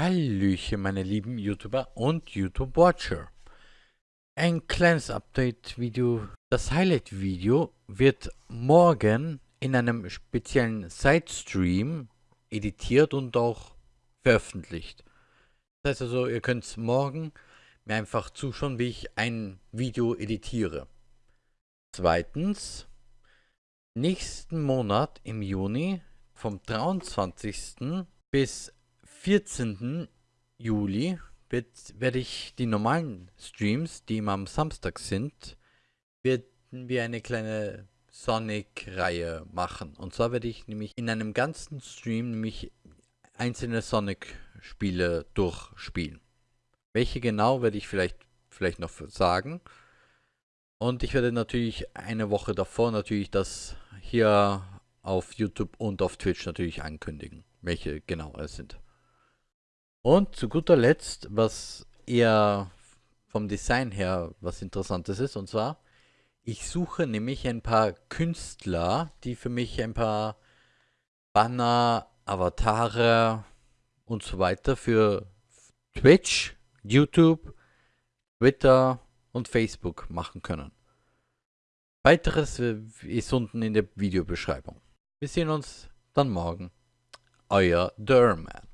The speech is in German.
Hallöchen meine lieben YouTuber und YouTube-Watcher. Ein kleines Update-Video. Das Highlight-Video wird morgen in einem speziellen Side-Stream editiert und auch veröffentlicht. Das heißt also, ihr könnt morgen mir einfach zuschauen, wie ich ein Video editiere. Zweitens, nächsten Monat im Juni vom 23. bis 14. Juli wird, werde ich die normalen Streams, die immer am Samstag sind, werden wir eine kleine Sonic-Reihe machen. Und zwar werde ich nämlich in einem ganzen Stream nämlich einzelne Sonic-Spiele durchspielen. Welche genau werde ich vielleicht, vielleicht noch sagen. Und ich werde natürlich eine Woche davor natürlich das hier auf YouTube und auf Twitch natürlich ankündigen, welche genau es sind. Und zu guter Letzt, was eher vom Design her was Interessantes ist, und zwar, ich suche nämlich ein paar Künstler, die für mich ein paar Banner, Avatare und so weiter für Twitch, YouTube, Twitter und Facebook machen können. Weiteres ist unten in der Videobeschreibung. Wir sehen uns dann morgen. Euer Derman.